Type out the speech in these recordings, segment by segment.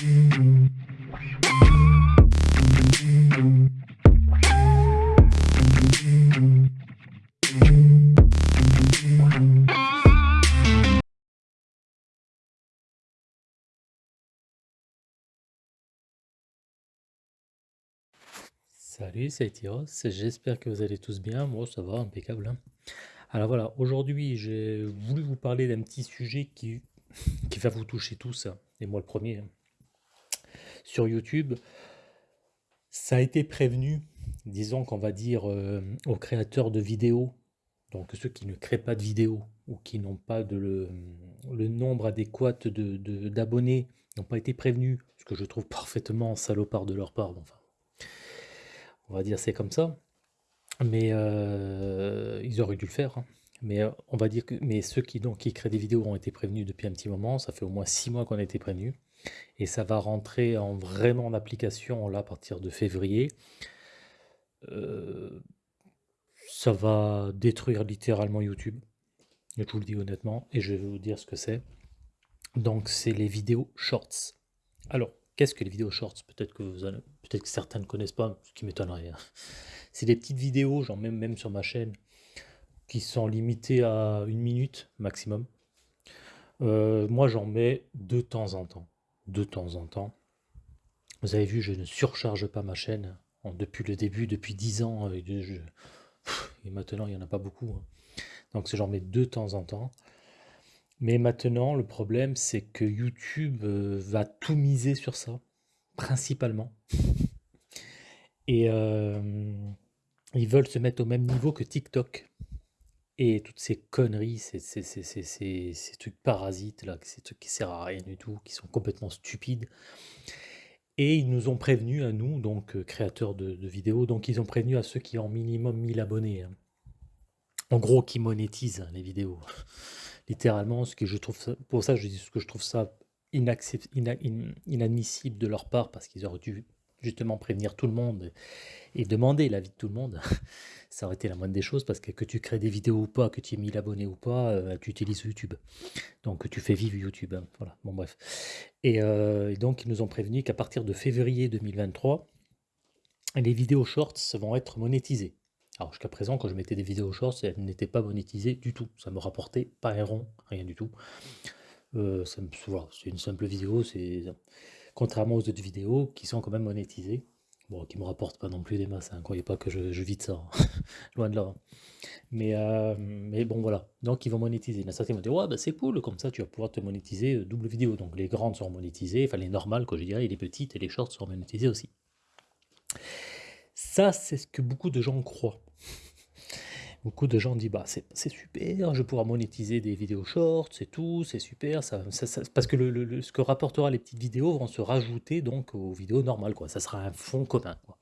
Salut, c'est Tyros, j'espère que vous allez tous bien, moi ça va, impeccable. hein. Alors voilà, aujourd'hui j'ai voulu vous parler d'un petit sujet qui, qui va vous toucher tous, hein, et moi le premier. Sur YouTube, ça a été prévenu, disons qu'on va dire euh, aux créateurs de vidéos, donc ceux qui ne créent pas de vidéos ou qui n'ont pas de le, nombre adéquat de, de- d'abonnés, n'ont pas été prévenus, ce que je trouve parfaitement salopard de leur part, enfin, on va dire c'est comme ça. Mais euh, ils auraient dû le faire. hein. Mais euh, on va dire que mais ceux qui, donc, qui créent des vidéos ont été prévenus depuis un petit moment. Ça fait au moins six mois qu'on a été prévenus. Et ça va rentrer en vraiment en application là à partir de février. Euh, ça va détruire littéralement YouTube. Je vous le dis honnêtement. Et je vais vous dire ce que c'est. Donc c'est les vidéos shorts. Alors, qu'est-ce que les vidéos shorts? Peut-être que peut-être que certains ne connaissent pas, ce qui m'étonnerait. hein. C'est des petites vidéos, genre même, même sur ma chaîne, qui sont limitées à une minute maximum. Euh, moi, j'en mets de temps en temps. De temps en temps. Vous avez vu, je ne surcharge pas ma chaîne depuis le début, depuis 10 ans. euh, et, maintenant, il n'y en a pas beaucoup. hein. Donc, j'en mets de temps en temps. Mais maintenant, le problème, c'est que YouTube euh, va tout miser sur ça, principalement. Et euh, ils veulent se mettre au même niveau que TikTok. Et toutes ces conneries, ces, ces, ces, ces, ces- trucs parasites, là, ces trucs qui servent à rien du tout, qui sont complètement stupides. Et ils nous ont prévenus à nous, donc euh, créateurs de, vidéos, donc ils ont prévenu à ceux qui ont minimum 1000 abonnés. hein. En gros, qui monétisent hein, les vidéos. Littéralement, ce que je trouve pour ça je dis ce que je trouve ça inadmissible de leur part, parce qu'ils auraient dû justement prévenir tout le monde et demander l'avis de tout le monde. Ça aurait été la moindre des choses, parce que que tu crées des vidéos ou pas, que tu aies 1000 abonnés ou pas, euh, tu utilises YouTube. Donc tu fais vivre YouTube. hein. Voilà, bon bref. Et, euh, et donc ils nous ont prévenu qu'à partir de février 2023, les vidéos shorts vont être monétisées. Alors jusqu'à présent, quand je mettais des vidéos shorts, elles n'étaient pas monétisées du tout. Ça me rapportait pas un rond, rien du tout. Euh, c'est une simple vidéo, c'est contrairement aux autres vidéos qui sont quand même monétisées. Bon, qui me rapportent pas non plus des masses, hein, croyez pas que je, je vis de ça, hein. loin de là. hein. Mais, euh, mais bon, voilà. Donc, ils vont monétiser. A certains vont dire, ouais, bah, c'est cool, comme ça, tu vas pouvoir te monétiser euh, double vidéo. Donc, les grandes seront monétisées, enfin, les normales, quoi, je dirais, et les petites et les shorts seront monétisées aussi. Ça, c'est ce que beaucoup de gens croient. Beaucoup de gens disent, bah, c'est super, je pouvoir monétiser des vidéos shorts, c'est tout, c'est super. Ça, parce que le, le- ce que rapportera les petites vidéos vont se rajouter donc aux vidéos normales, quoi. Ça sera un fonds commun, quoi.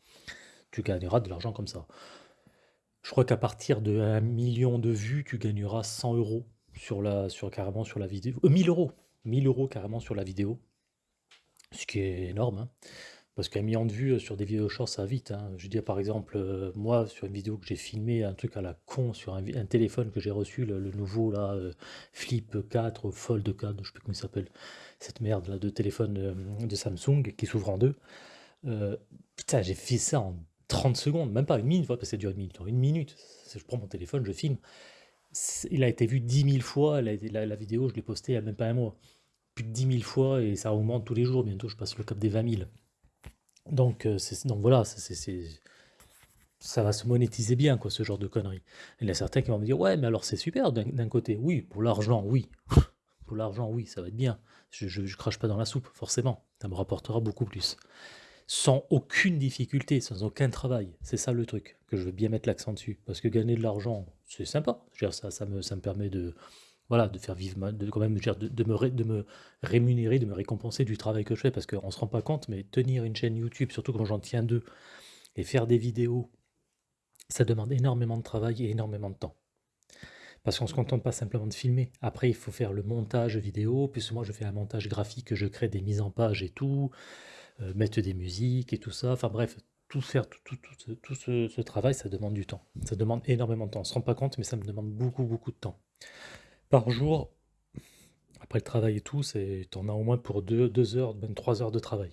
Tu gagneras de l'argent comme ça. Je crois qu'à partir de 1 million de vues, tu gagneras 100 euros sur la, sur, carrément sur la vidéo. Euh, 1000 euros. 1000 euros carrément sur la vidéo. Ce qui est énorme. hein. Parce qu'un million de vues euh, sur des vidéos shorts, ça vite. hein. Je veux dire, par exemple, euh, moi, sur une vidéo que j'ai filmé, un truc à la con, sur un, téléphone que j'ai reçu, le, nouveau là, euh, Flip 4, ou Fold 4, je sais plus comment il s'appelle, cette merde là de téléphone de Samsung qui s'ouvre en deux. Putain, j'ai fait ça en 30 secondes, même pas une minute, parce que ça dure une minute. Une minute, je prends mon téléphone, je filme. Il a été vu 10 000 fois, la, la- la vidéo, je l'ai postée il n'y a même pas un mois. Plus de 10 000 fois et ça augmente tous les jours. Bientôt, je passe le cap des 20 000. Donc, euh, donc voilà, ça va se monétiser bien, quoi, ce genre de conneries. Il y a certains qui vont me dire, ouais, mais alors c'est super d'un côté. Oui, pour l'argent, oui. Pour l'argent, oui, ça va être bien. Je, je, je crache pas dans la soupe, forcément. Ça me rapportera beaucoup plus. Sans aucune difficulté, sans aucun travail. C'est ça le truc, que je veux bien mettre l'accent dessus. Parce que gagner de l'argent, c'est sympa. Ça, ça, ça me permet de, voilà, de faire vivre, de, quand même, de, me rémunérer, de me récompenser du travail que je fais. Parce qu'on ne se rend pas compte, mais tenir une chaîne YouTube, surtout quand j'en tiens deux, et faire des vidéos, ça demande énormément de travail et énormément de temps. Parce qu'on ne se contente pas simplement de filmer. Après, il faut faire le montage vidéo. Puis moi, je fais un montage graphique, je crée des mises en page et tout, euh, mettre des musiques et tout ça. Enfin bref, tout faire, tout, tout, tout tout ce- ce travail, ça demande du temps. Ça demande énormément de temps. On ne se rend pas compte, mais ça me demande beaucoup, beaucoup de temps. Par jour, Après le travail et tout, c'est, t'en as au moins pour 2, 2 heures, même 3 heures de travail.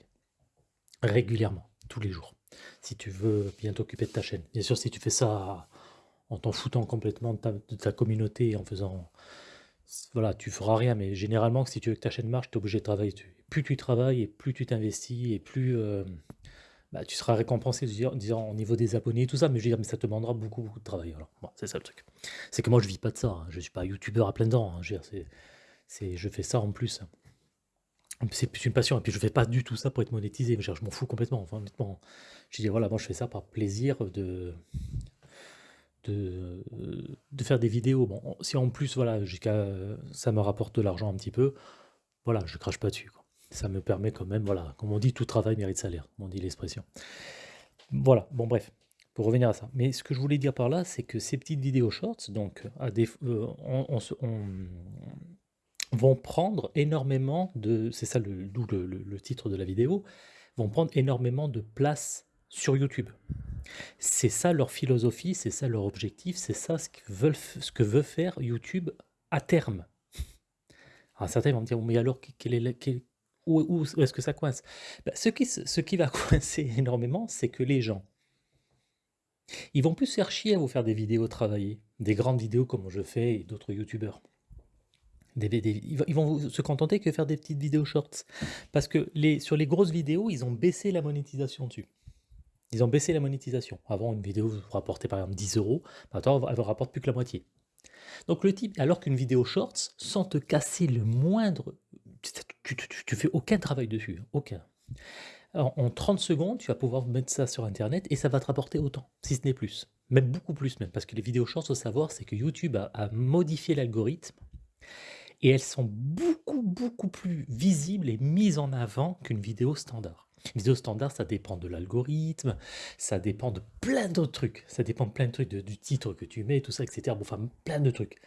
Régulièrement, tous les jours. Si tu veux bien t'occuper de ta chaîne. Bien sûr, si tu fais ça en t'en foutant complètement de ta, communauté en faisant voilà, tu feras rien, mais généralement, si tu veux que ta chaîne marche, tu es obligé de travailler dessus. Plus tu travailles et plus tu t'investis et plus euh, bah, tu seras récompensé disons, au niveau des abonnés et tout ça, mais je veux dire, mais ça te demandera beaucoup, de travail. C'est ça le truc. C'est que moi, je vis pas de ça. Hein. Je suis pas youtubeur à plein dents. Hein. Je fais ça en plus. C'est plus une passion. Et puis, je fais pas du tout ça pour être monétisé. Je m'en fous complètement. Enfin, honnêtement, je dis, voilà, moi, je fais ça par plaisir de, de, faire des vidéos. Bon, si en plus, voilà, jusqu'à ça me rapporte de l'argent un petit peu, voilà, je crache pas dessus. Ça me permet quand même, voilà, comme on dit, tout travail mérite salaire, comme on dit l'expression. Voilà, bon bref, pour revenir à ça. Mais ce que je voulais dire par là, c'est que ces petites vidéos shorts, donc, euh, on, vont prendre énormément de, c'est ça le, le, le titre de la vidéo, vont prendre énormément de place sur YouTube. C'est ça leur philosophie, c'est ça leur objectif, c'est ça ce que, veulent, ce que veut faire YouTube à terme. Alors certains vont me dire, mais alors, quel est où, est-ce que ça coince? Ben, ce, qui, va coincer énormément, c'est que les gens, ils vont plus faire chier à vous faire des vidéos travaillées, des grandes vidéos comme je fais et d'autres YouTubeurs. ils vont se contenter que faire des petites vidéos shorts. Parce que les, sur les grosses vidéos, ils ont baissé la monétisation dessus. Ils ont baissé la monétisation. Avant, une vidéo vous rapportait par exemple 10 euros. Maintenant, elle ne rapporte plus que la moitié. Donc le type, alors qu'une vidéo shorts, sans te casser le moindre... Tu, fais aucun travail dessus, hein, aucun. en 30 secondes, tu vas pouvoir mettre ça sur Internet et ça va te rapporter autant, si ce n'est plus. Même beaucoup plus même, parce que les vidéos shorts, faut savoir, c'est que YouTube a modifié l'algorithme et elles sont beaucoup, beaucoup plus visibles et mises en avant qu'une vidéo standard. Vidéo standard, ça dépend de l'algorithme, ça dépend de plein d'autres trucs. Ça dépend de plein de trucs, du titre que tu mets, tout ça, etc. Bon, enfin, plein de trucs.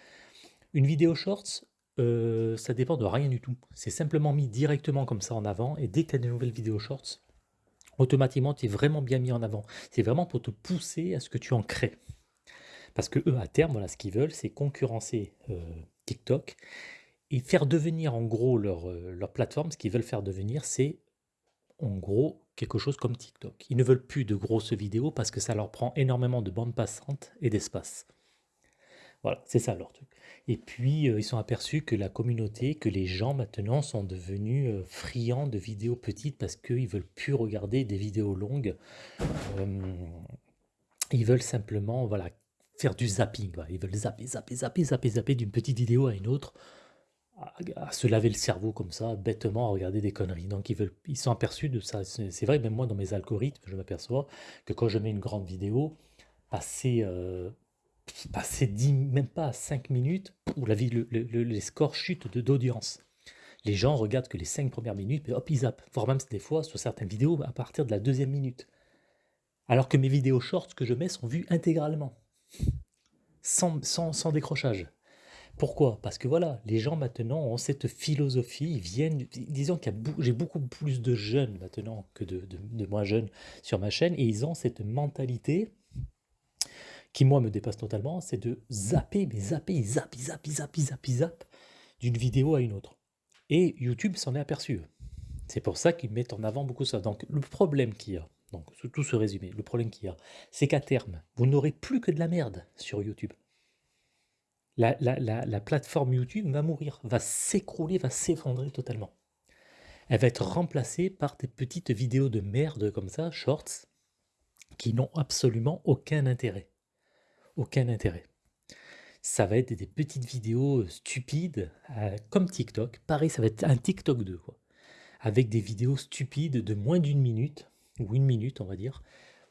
Une vidéo shorts, euh, ça dépend de rien du tout. C'est simplement mis directement comme ça en avant, et dès que tu as des nouvelles vidéos shorts, automatiquement, tu es vraiment bien mis en avant. C'est vraiment pour te pousser à ce que tu en crées. Parce que eux, à terme, voilà, ce qu'ils veulent, c'est concurrencer euh, TikTok et faire devenir en gros leur, euh, leur plateforme. Ce qu'ils veulent faire devenir, c'est en gros quelque chose comme TikTok. Ils ne veulent plus de grosses vidéos parce que ça leur prend énormément de bandes passantes et d'espace. Voilà, c'est ça leur truc. Et puis, euh, ils sont aperçus que la communauté, que les gens maintenant sont devenus euh, friands de vidéos petites parce qu'ils veulent plus regarder des vidéos longues. Euh, ils veulent simplement voilà, faire du zapping. Ils veulent zapper, zapper, zapper, zapper, zapper d'une petite vidéo à une autre à, se laver le cerveau comme ça, bêtement, à regarder des conneries. Donc ils, veulent, ils sont aperçus de ça. C'est vrai, même moi, dans mes algorithmes, je m'aperçois que quand je mets une grande vidéo, passer, passer 10, même pas 5 minutes, où la vie, les scores chutent d'audience. Les gens regardent que les 5 premières minutes, et hop, ils zappent. Voire même des fois, sur certaines vidéos, à partir de la deuxième minute. Alors que mes vidéos shorts que je mets sont vues intégralement. Sans, sans, sans décrochage. Pourquoi? Parce que voilà, les gens maintenant ont cette philosophie, ils viennent, disons que j'ai beaucoup plus de jeunes maintenant que de, moins jeunes sur ma chaîne, et ils ont cette mentalité qui moi me dépasse totalement, c'est de zapper, mais zapper, zappent, ils zappent, ils zappent, d'une vidéo à une autre. Et YouTube s'en est aperçu. C'est pour ça qu'ils mettent en avant beaucoup ça. Donc le problème qu'il y a, donc tout ce résumé, le problème qu'il y a, c'est qu'à terme, vous n'aurez plus que de la merde sur YouTube la, plateforme YouTube va mourir, va s'écrouler, va s'effondrer totalement. Elle va être remplacée par des petites vidéos de merde comme ça, shorts, qui n'ont absolument aucun intérêt. Aucun intérêt. Ça va être des, petites vidéos stupides, euh, comme TikTok. Pareil, ça va être un TikTok 2, quoi. Avec des vidéos stupides de moins d'une minute, ou une minute, on va dire,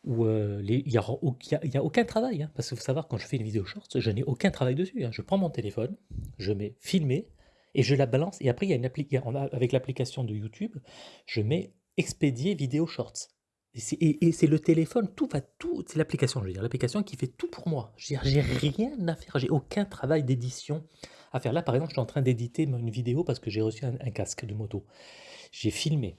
où euh, il n'y a, aucun travail. Hein, parce qu'il faut savoir, quand je fais une vidéo short, je n'ai aucun travail dessus. Hein. Je prends mon téléphone, je mets filmer et je la balance. Et après, il y a une avec l'application de YouTube, je mets expédier vidéo shorts. Et c'est le téléphone, tout va tout, c'est l'application, je veux dire, l'application qui fait tout pour moi. Je veux dire, j'ai rien à faire, j'ai aucun travail d'édition à faire. Là, par exemple, je suis en train d'éditer une vidéo parce que j'ai reçu un casque de moto. J'ai filmé,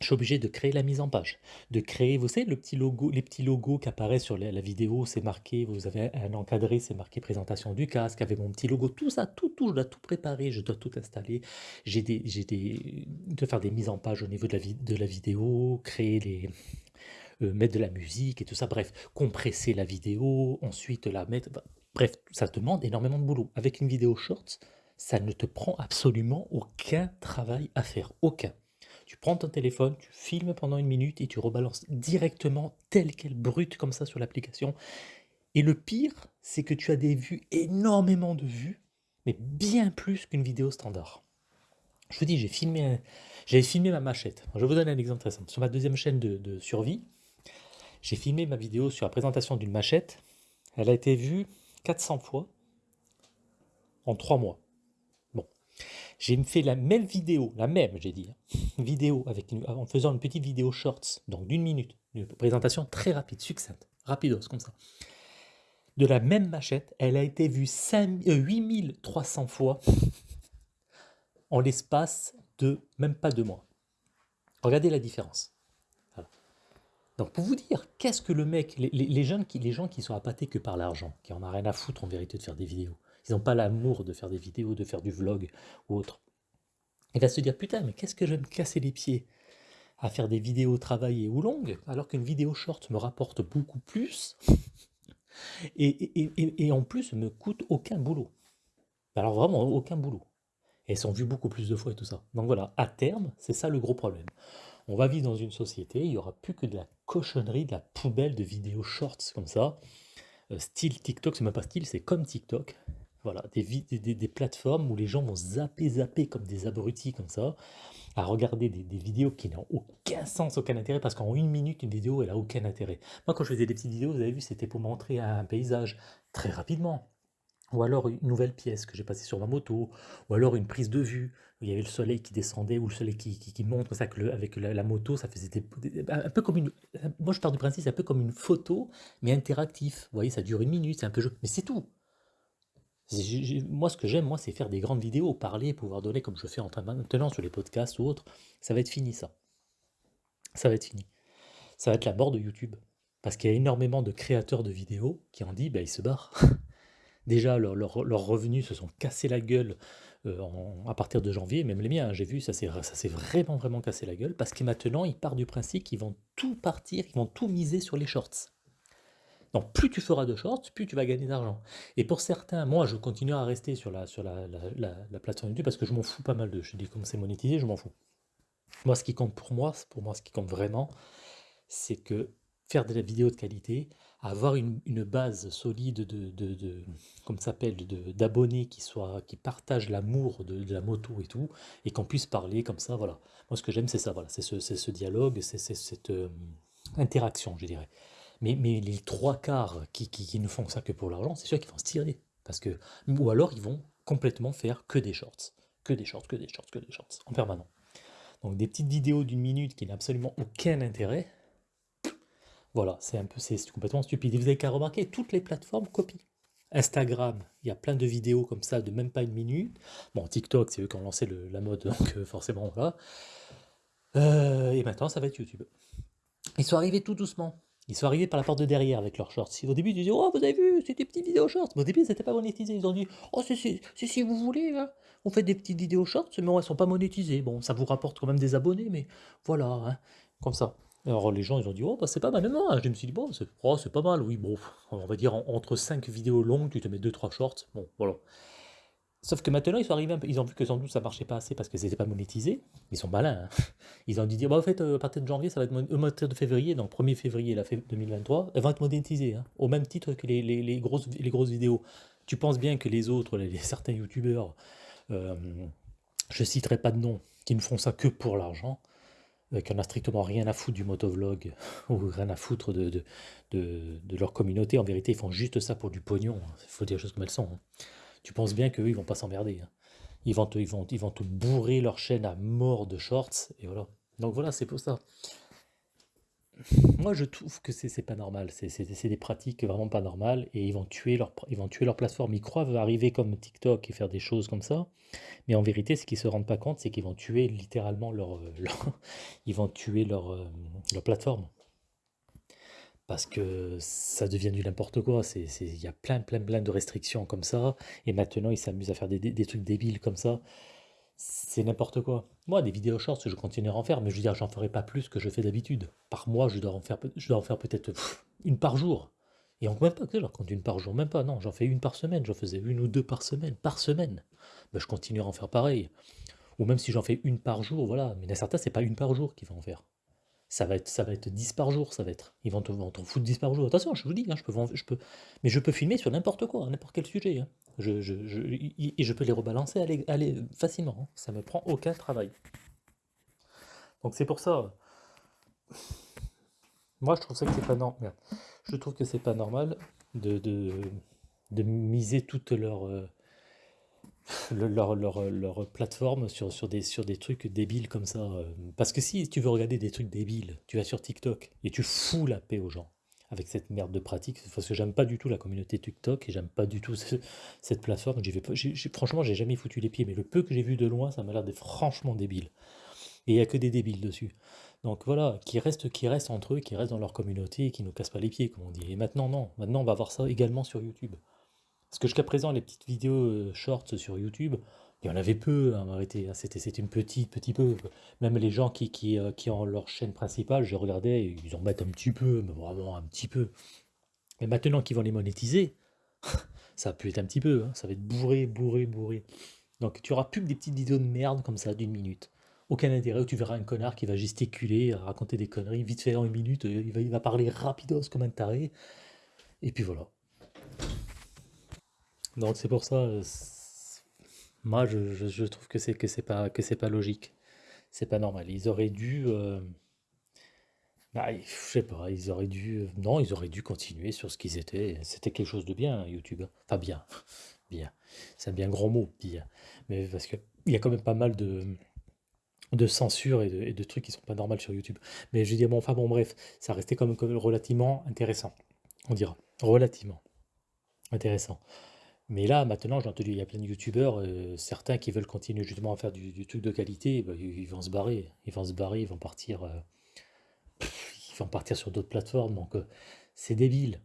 je suis obligé de créer la mise en page, de créer, vous savez, le petit logo, les petits logos qui apparaissent sur la, vidéo, c'est marqué, vous avez un encadré, c'est marqué présentation du casque, avec mon petit logo, tout ça, tout, tout, je dois tout préparer, je dois tout installer, j'ai des, j'ai des, de faire des mises en page au niveau de la, de la vidéo, créer les, euh, mettre de la musique et tout ça, bref, compresser la vidéo, ensuite la mettre, bref, ça demande énormément de boulot. Avec une vidéo short, ça ne te prend absolument aucun travail à faire, aucun. Tu prends ton téléphone, tu filmes pendant une minute et tu rebalances directement tel quel brut comme ça sur l'application. Et le pire, c'est que tu as des vues, énormément de vues, mais bien plus qu'une vidéo standard. Je vous dis, j'ai filmé, ma machette. Je vous donner un exemple très simple. Sur ma deuxième chaîne de, survie, j'ai filmé ma vidéo sur la présentation d'une machette. Elle a été vue 400 fois en 3 mois. J'ai fait la même vidéo, la même, j'ai dit, hein, vidéo avec en faisant une petite vidéo shorts, donc d'une minute, une présentation très rapide, succincte, rapidos, comme ça. De la même machette, elle a été vue 8300 euh, fois en l'espace de même pas deux mois. Regardez la différence. Donc pour vous dire, qu'est-ce que le mec, les, jeunes qui, les gens qui sont appâtés que par l'argent, qui en a rien à foutre en vérité de faire des vidéos, ils n'ont pas l'amour de faire des vidéos, de faire du vlog ou autre. Il va se dire, putain, mais qu'est-ce que je vais me casser les pieds à faire des vidéos travaillées ou longues, alors qu'une vidéo short me rapporte beaucoup plus, et, en plus me coûte aucun boulot. Alors vraiment aucun boulot. Elles sont vues beaucoup plus de fois et tout ça. Donc voilà, à terme, c'est ça le gros problème. On va vivre dans une société, il n'y aura plus que de la cochonnerie, de la poubelle de vidéos shorts comme ça. Euh, style TikTok, c'est même pas style, c'est comme TikTok. Voilà, des, des, plateformes où les gens vont zapper, zapper comme des abrutis comme ça, à regarder des, vidéos qui n'ont aucun sens, aucun intérêt, parce qu'en une minute, une vidéo, elle a aucun intérêt. Moi, quand je faisais des petites vidéos, vous avez vu, c'était pour montrer un paysage très rapidement. Ou alors une nouvelle pièce que j'ai passée sur ma moto, ou alors une prise de vue, où il y avait le soleil qui descendait, ou le soleil qui, qui, monte, ça, que avec la, moto, ça faisait un peu comme une... Moi, je pars du principe, c'est un peu comme une photo, mais interactif. Vous voyez, ça dure une minute, c'est un peu. Mais c'est tout moi, ce que j'aime, moi, c'est faire des grandes vidéos, parler, pouvoir donner comme je fais en train maintenant sur les podcasts ou autres. Ça va être fini, ça. Ça va être fini. Ça va être la mort de YouTube. Parce qu'il y a énormément de créateurs de vidéos qui ont dit, bah, ils se barrent. Déjà, leurs revenus se sont cassés la gueule euh, à partir de janvier, même les miens, hein, j'ai vu, ça s'est vraiment, vraiment cassé la gueule, parce que maintenant, ils partent du principe qu'ils vont tout partir, ils vont tout miser sur les shorts. Plus tu feras de shorts, plus tu vas gagner d'argent. Et pour certains, moi je continue à rester sur la, plateforme YouTube parce que je m'en fous pas mal de. Je dis comme c'est monétisé, je m'en fous. Moi ce qui compte pour moi, pour moi ce qui compte vraiment, c'est que faire de la vidéo de qualité, avoir une, base solide de, de, de s'appelle, d'abonnés qui soient, qui partagent l'amour de, la moto et tout, et qu'on puisse parler comme ça, voilà. Moi ce que j'aime c'est ça, voilà, c'est ce, ce, dialogue, c'est cette euh, interaction, je dirais. Mais, les trois quarts qui, ne font ça que pour l'argent, c'est sûr qu'ils vont se tirer. Parce que, ou alors ils vont complètement faire que des shorts. Que des shorts, que des shorts, que des shorts, en permanent. Donc des petites vidéos d'une minute qui n'ont absolument aucun intérêt. Voilà, c'est un peu, c'est complètement stupide. Et vous avez qu'à remarquer, toutes les plateformes copient. Instagram, il y a plein de vidéos comme ça de même pas une minute. Bon, TikTok, c'est eux qui ont lancé la mode, donc euh, forcément, voilà. Euh, et maintenant, ça va être YouTube. Ils sont arrivés tout doucement. Ils sont arrivés par la porte de derrière avec leurs shorts. Au début, ils disaient Oh, vous avez vu, c'est des petites vidéos shorts. Au début, c'était pas monétisé. Ils ont dit Oh, si, si, vous voulez, hein. on fait des petites vidéos shorts, mais elles sont pas monétisées. Bon, ça vous rapporte quand même des abonnés, mais voilà, hein, comme ça. Alors les gens, ils ont dit Oh, bah, c'est pas mal. Non, je me suis dit Bon, c'est oh, pas mal, oui, bon, on va dire entre 5 vidéos longues, tu te mets 2-3 shorts. Bon, voilà. Sauf que maintenant, ils sont arrivés, ils ont vu que sans doute ça marchait pas assez parce que c'était pas monétisé. Ils sont malins. Hein. Ils ont dit, bah, en fait, euh, à partir de janvier, ça va être au partir de février, donc 1er février 2023, elles vont être monétisées, hein, au même titre que les, grosses, les grosses vidéos. Tu penses bien que les autres, les, certains youtubeurs, euh, je citerai pas de nom, qui ne font ça que pour l'argent, euh, qui n'en a strictement rien à foutre du motovlog ou rien à foutre de, de, de, leur communauté. En vérité, ils font juste ça pour du pognon. Il faut dire les choses comme elles sont. Tu penses bien qu'eux, ils vont pas s'emmerder. Hein. Ils, vont te, ils, vont, ils vont te bourrer leur chaîne à mort de shorts, et voilà. Donc voilà, c'est pour ça. moi je trouve que c'est pas normal, c'est des pratiques vraiment pas normales et ils vont tuer leur ils vont tuer leur plateforme. Ils croient arriver comme TikTok et faire des choses comme ça, mais en vérité, ce qu'ils se rendent pas compte, c'est qu'ils vont tuer littéralement leur, euh, ils vont tuer leur, euh, leur plateforme parce que ça devient du n'importe quoi. Il y a plein plein plein de restrictions comme ça et maintenant ils s'amusent à faire des des trucs débiles comme ça. C'est n'importe quoi. Moi, des vidéos shorts, je continuerai à en faire, mais je veux dire, j'en ferai pas plus que je fais d'habitude. Par mois, je dois en faire, je dois en faire peut-être une par jour. Et encore même pas que je compte une par jour, même pas, non, j'en fais une par semaine, j'en faisais une ou deux par semaine, par semaine. Ben, je continuerai à en faire pareil. Ou même si j'en fais une par jour, voilà. Mais certains, c'est pas une par jour qu'ils vont en faire. Ça va être, ça va être 10 par jour, ça va être. Ils vont te- vont t'en foutre 10 par jour. Attention, je vous dis, hein, je peux, je peux, mais je peux filmer sur n'importe quoi, n'importe quel sujet. hein. Je- je- et je peux les rebalancer allez, allez, facilement. hein. Ça me prend aucun travail. Donc c'est pour ça. Moi, je trouve ça que c'est pas normal. Je trouve que c'est pas normal de, de, de miser toute leur, euh, le- leur, leur, leur plateforme sur, sur des, sur des trucs débiles comme ça. euh. Parce que si tu veux regarder des trucs débiles, tu vas sur TikTok et tu fous la paix aux gens avec cette merde de pratique. Parce que j'aime pas du tout la communauté TikTok et j'aime pas du tout ce- cette plateforme. Vais pas, j'ai- franchement, j'ai jamais foutu les pieds, mais le peu que j'ai vu de loin, ça m'a l'air d'être franchement débile. Et il n'y a que des débiles dessus. Donc voilà, qui restent, qui restent entre eux, qui restent dans leur communauté et qui ne nous cassent pas les pieds, comme on dit. Et maintenant, non. Maintenant, on va voir ça également sur YouTube. Parce que jusqu'à présent, les petites vidéos euh, shorts sur YouTube, il y en avait peu, hein, hein. C'était, c'était une petite, petit peu. Même les gens qui, qui, euh, qui ont leur chaîne principale, je regardais, ils en mettent un petit peu, mais vraiment un petit peu. Mais maintenant qu'ils vont les monétiser, ça va plus être un petit peu, hein, ça va être bourré, bourré, bourré. Donc tu auras plus que des petites vidéos de merde comme ça d'une minute. Aucun intérêt, où tu verras un connard qui va gesticuler, raconter des conneries, vite fait en une minute, euh, il va, il va parler rapidos comme un taré, et puis voilà. Donc c'est pour ça, euh, moi je, trouve que c'est que c'est pas que c'est pas logique, c'est pas normal. Ils auraient dû, euh, bah, je sais pas, ils auraient dû, euh, non, ils auraient dû continuer sur ce qu'ils étaient. C'était quelque chose de bien, hein, YouTube. Enfin bien, bien. C'est un bien grand mot, bien. Mais parce que il y a quand même pas mal de de censure et de, trucs qui sont pas normaux sur YouTube. Mais je dire, bon, enfin bon, bref, ça restait quand même relativement intéressant, on dira. Relativement intéressant. Mais là, maintenant, j'ai entendu, il y a plein de youtubeurs, euh, certains qui veulent continuer justement à faire du, truc de qualité, bah, ils, vont se barrer. Ils vont se barrer, ils vont partir, euh, ils vont partir sur d'autres plateformes. Donc, euh, c'est débile.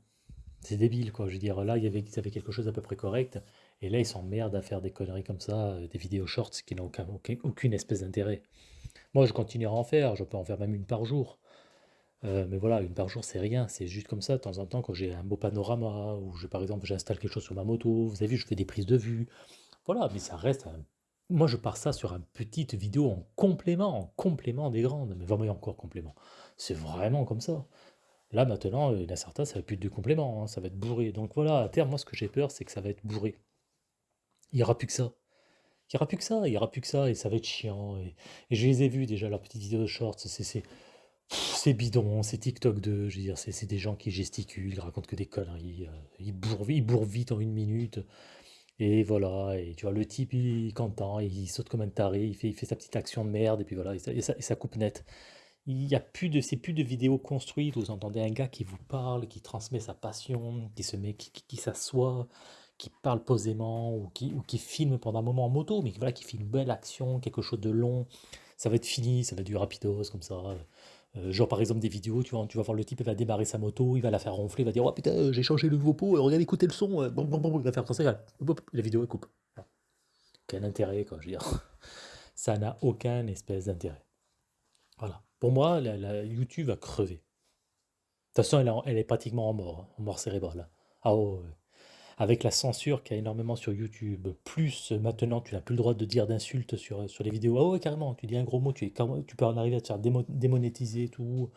C'est débile, quoi. Je veux dire, là, il y ils avaient quelque chose d'à peu près correct. Et là, ils s'emmerdent à faire des conneries comme ça, des vidéos shorts qui n'ont aucun- aucune espèce d'intérêt. Moi, je continuerai à en faire. Je peux en faire même une par jour. Euh, mais voilà, une par jour, c'est rien. C'est juste comme ça, de temps en temps, quand j'ai un beau panorama, ou je, par exemple, j'installe quelque chose sur ma moto. Vous avez vu, je fais des prises de vue. Voilà, mais ça reste un- Moi, je pars ça sur une petite vidéo en complément, en complément des grandes. Mais vraiment, encore complément. C'est vraiment comme ça. Là, maintenant, euh, la certains, ça va plus être de complément, hein, ça va être bourré. Donc voilà, à terme, moi, ce que j'ai peur, c'est que ça va être bourré. Il n'y aura plus que ça. Il n'y aura plus que ça, il n'y aura plus que ça, et ça va être chiant. Et, et je les ai vus déjà, leurs petites vidéos de shorts, c'est c'est- bidon, c'est TikTok 2, je veux dire, c'est des gens qui gesticulent, racontent que des conneries, euh, ils bourrent, ils bourrent vite en une minute, et voilà, et tu vois, le type, il content, il saute comme un taré, il fait, il fait sa petite action de merde, et puis voilà, et ça, ça- coupe net. Il y a plus de, c'est plus de vidéos construites, vous entendez un gars qui vous parle, qui transmet sa passion, qui se met, qui, qui- qui s'assoit, qui parle posément, ou qui, ou qui filme pendant un moment en moto, mais voilà, qui fait une belle action, quelque chose de long. Ça va être fini, ça va être du rapidos, comme ça. Euh, genre par exemple des vidéos, tu tu vas voir le type, il va démarrer sa moto, il va la faire ronfler, il va dire Oh putain, j'ai changé le nouveau pot, euh, regarde, écoutez le son, euh, bon, bon, bon, il va faire ça, regarde, la vidéo elle coupe. Voilà. Quel intérêt, quoi, je veux dire. Ça n'a aucun espèce d'intérêt. Voilà. Pour moi, la, YouTube a crevé. De toute façon, elle, est pratiquement en mort, hein, en mort cérébrale. Ah ouais. Avec la censure qu'il y a énormément sur YouTube, plus maintenant tu n'as plus le droit de dire d'insultes sur, sur les vidéos. Ah ouais, carrément, tu dis un gros mot, tu, peux en arriver à te faire démo- démonétiser et tout.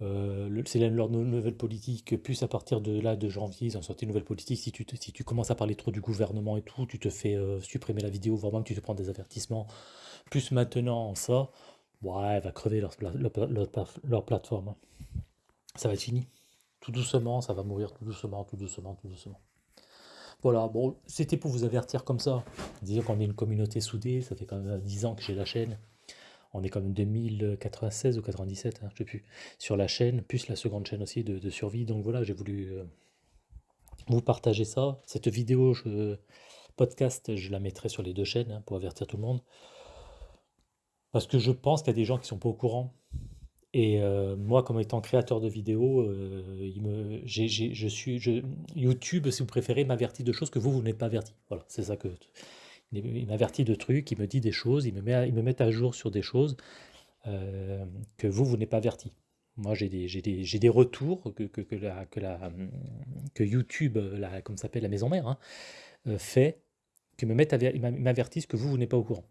Euh, c'est leur nou- nouvelle politique. Plus à partir de là, de janvier, ils ont sorti une nouvelle politique. Si tu, si tu commences à parler trop du gouvernement et tout, tu te fais euh, supprimer la vidéo, voire même tu te prends des avertissements. Plus maintenant, ça, ouais, va crever leur, leur, leur pla- leur plateforme. Ça va être fini. Tout doucement, ça va mourir tout doucement, tout doucement, tout doucement. Voilà, bon, c'était pour vous avertir comme ça. Dire qu'on est une communauté soudée, ça fait quand même 10 ans que j'ai la chaîne. On est comme 2096 ou 97, hein, je sais plus, sur la chaîne, plus la seconde chaîne aussi de, survie. Donc voilà, j'ai voulu euh, vous partager ça. Cette vidéo, je, podcast, je la mettrai sur les deux chaînes hein, pour avertir tout le monde. Parce que je pense qu'il y a des gens qui ne sont pas au courant. Et euh, moi, comme étant créateur de vidéos, euh, YouTube, si vous préférez, m'avertit de choses que vous, vous n'êtes pas averti. Voilà, c'est ça que... Il m'avertit de trucs, il me dit des choses, il me met, il me met à jour sur des choses euh, que vous, vous n'êtes pas averti. Moi, j'ai des, des, des, retours que, que, la, que, YouTube, la, comme s'appelle la maison mère, hein, fait, me m'avertissent que vous, vous n'êtes pas au courant.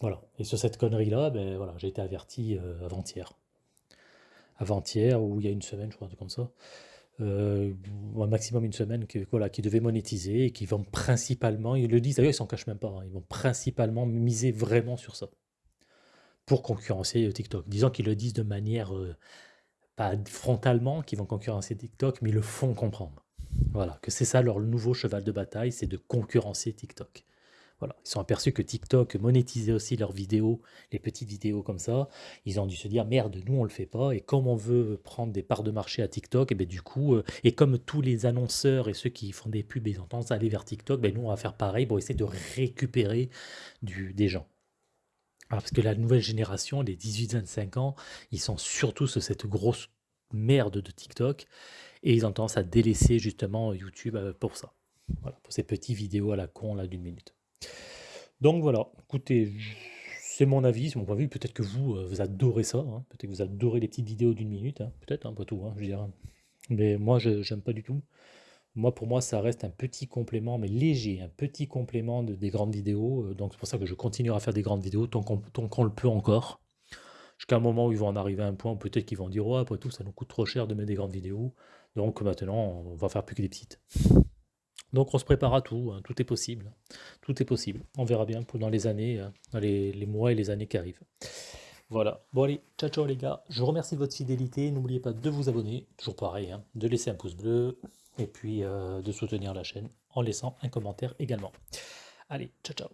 Voilà. Et sur cette connerie-là, ben, voilà, j'ai été averti euh, avant-hier. Avant-hier, ou il y a une semaine, je crois, comme ça. Euh, un maximum une semaine, qui, voilà, qui devait monétiser et qui vont principalement, ils le disent d'ailleurs, ils s'en cachent même pas, hein, ils vont principalement miser vraiment sur ça pour concurrencer TikTok. Disons qu'ils le disent de manière, euh, pas frontalement, qu'ils vont concurrencer TikTok, mais ils le font comprendre. Voilà, que c'est ça leur nouveau cheval de bataille, c'est de concurrencer TikTok. Ils sont aperçus que TikTok monétisait aussi leurs vidéos, les petites vidéos comme ça. Ils ont dû se dire merde, nous on le fait pas. Et comme on veut prendre des parts de marché à TikTok, et ben du coup, euh, et comme tous les annonceurs et ceux qui font des pubs, ils ont tendance à aller vers TikTok, ben nous on va faire pareil pour essayer de récupérer des gens. parce que la nouvelle génération, les 18-25 ans, ils sont surtout sur cette grosse merde de TikTok et ils ont tendance à délaisser justement YouTube euh, pour ça. Pour ces petites vidéos à la con là d'une minute. Donc voilà, écoutez, c'est mon avis, c'est mon point de vue. Peut-être que vous, euh, vous adorez ça, hein. peut-être que vous adorez les petites vidéos d'une minute, hein. peut-être, hein, pas tout, je veux Mais moi, je n'aime pas du tout. Moi, pour moi, ça reste un petit complément, mais léger, un petit complément de, des grandes vidéos. Euh, donc c'est pour ça que je continuerai à faire des grandes vidéos tant qu'on le peut encore. Jusqu'à un moment où ils vont en arriver à un point où peut-être qu'ils vont dire, oh, après tout, ça nous coûte trop cher de mettre des grandes vidéos. Donc maintenant, on va faire plus que des petites. Donc on se prépare à tout, hein, tout est possible. Tout est possible. On verra bien pendant les années, euh, dans les, mois et les années qui arrivent. Voilà. Bon allez, ciao ciao les gars. Je vous remercie de votre fidélité. N'oubliez pas de vous abonner, toujours pareil, hein, de laisser un pouce bleu et puis euh, de soutenir la chaîne en laissant un commentaire également. Allez, ciao ciao.